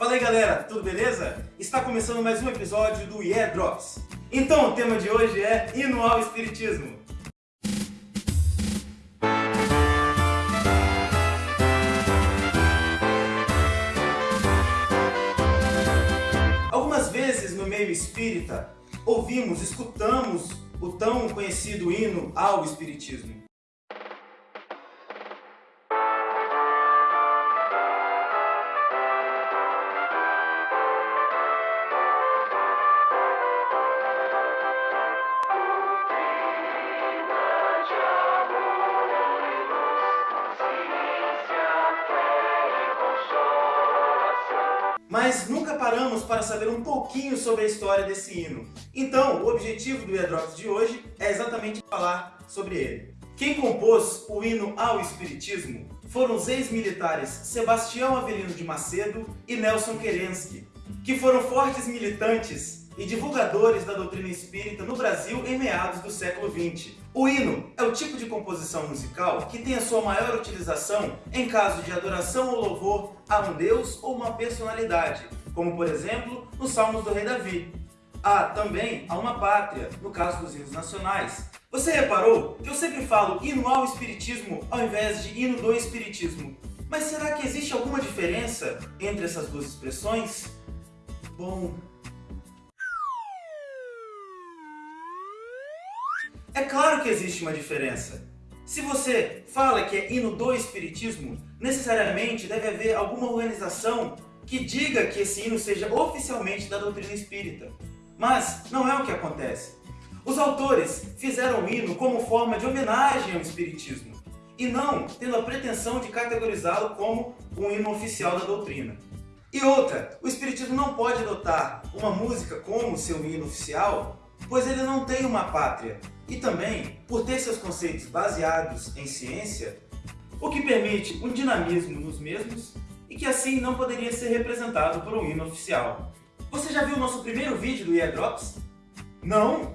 Fala aí galera, tudo beleza? Está começando mais um episódio do Yeah Drops. Então o tema de hoje é Hino ao Espiritismo. Algumas vezes no meio espírita ouvimos, escutamos o tão conhecido hino ao Espiritismo. Mas nunca paramos para saber um pouquinho sobre a história desse hino. Então, o objetivo do Eardrops de hoje é exatamente falar sobre ele. Quem compôs o hino ao Espiritismo foram os ex-militares Sebastião Avelino de Macedo e Nelson Kerensky, que foram fortes militantes e divulgadores da doutrina espírita no Brasil em meados do século XX. O hino é o tipo de composição musical que tem a sua maior utilização em caso de adoração ou louvor a um deus ou uma personalidade, como por exemplo nos Salmos do Rei Davi. Há também a uma pátria, no caso dos hinos nacionais. Você reparou que eu sempre falo hino ao espiritismo ao invés de hino do espiritismo? Mas será que existe alguma diferença entre essas duas expressões? Bom, É claro que existe uma diferença. Se você fala que é hino do Espiritismo, necessariamente deve haver alguma organização que diga que esse hino seja oficialmente da doutrina espírita. Mas não é o que acontece. Os autores fizeram o hino como forma de homenagem ao Espiritismo, e não tendo a pretensão de categorizá-lo como um hino oficial da doutrina. E outra, o Espiritismo não pode adotar uma música como seu hino oficial pois ele não tem uma pátria, e também por ter seus conceitos baseados em ciência, o que permite um dinamismo nos mesmos e que assim não poderia ser representado por um hino oficial. Você já viu o nosso primeiro vídeo do Drops? Não?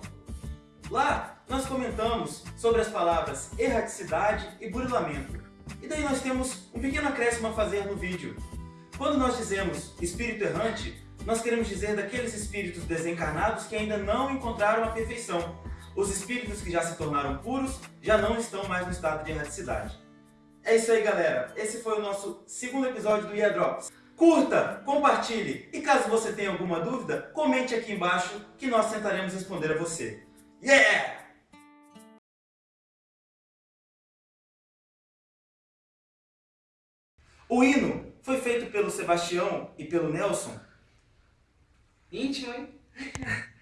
Lá nós comentamos sobre as palavras erraticidade e burilamento. E daí nós temos um pequeno acréscimo a fazer no vídeo. Quando nós dizemos espírito errante, nós queremos dizer daqueles espíritos desencarnados que ainda não encontraram a perfeição. Os espíritos que já se tornaram puros já não estão mais no estado de erraticidade. É isso aí, galera. Esse foi o nosso segundo episódio do Drops. Curta, compartilhe e caso você tenha alguma dúvida, comente aqui embaixo que nós tentaremos responder a você. Yeah! O hino foi feito pelo Sebastião e pelo Nelson Íntimo, hein?